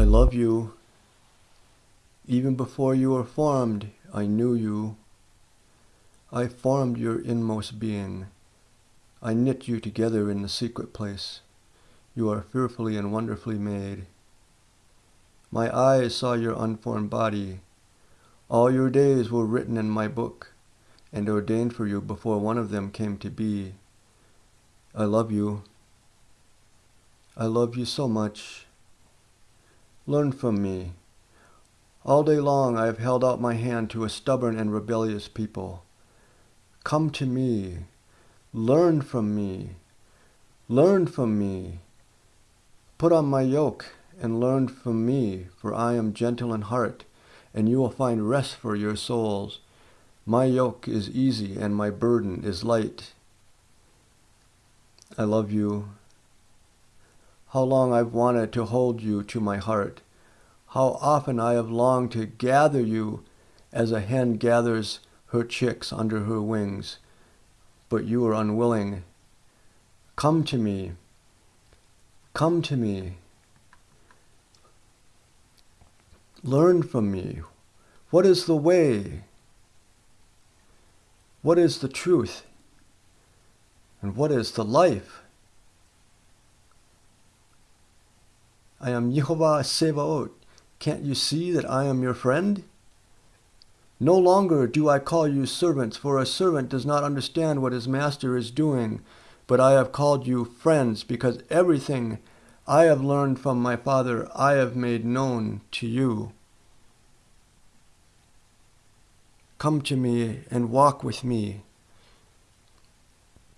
I love you. Even before you were formed, I knew you. I formed your inmost being. I knit you together in the secret place. You are fearfully and wonderfully made. My eyes saw your unformed body. All your days were written in my book and ordained for you before one of them came to be. I love you. I love you so much. Learn from me. All day long I have held out my hand to a stubborn and rebellious people. Come to me. Learn from me. Learn from me. Put on my yoke and learn from me, for I am gentle in heart, and you will find rest for your souls. My yoke is easy and my burden is light. I love you. How long I've wanted to hold you to my heart. How often I have longed to gather you as a hen gathers her chicks under her wings but you are unwilling. Come to me. Come to me. Learn from me. What is the way? What is the truth? And what is the life? I am Yehovah Sevaot. Can't you see that I am your friend? No longer do I call you servants, for a servant does not understand what his master is doing, but I have called you friends, because everything I have learned from my Father I have made known to you. Come to me and walk with me.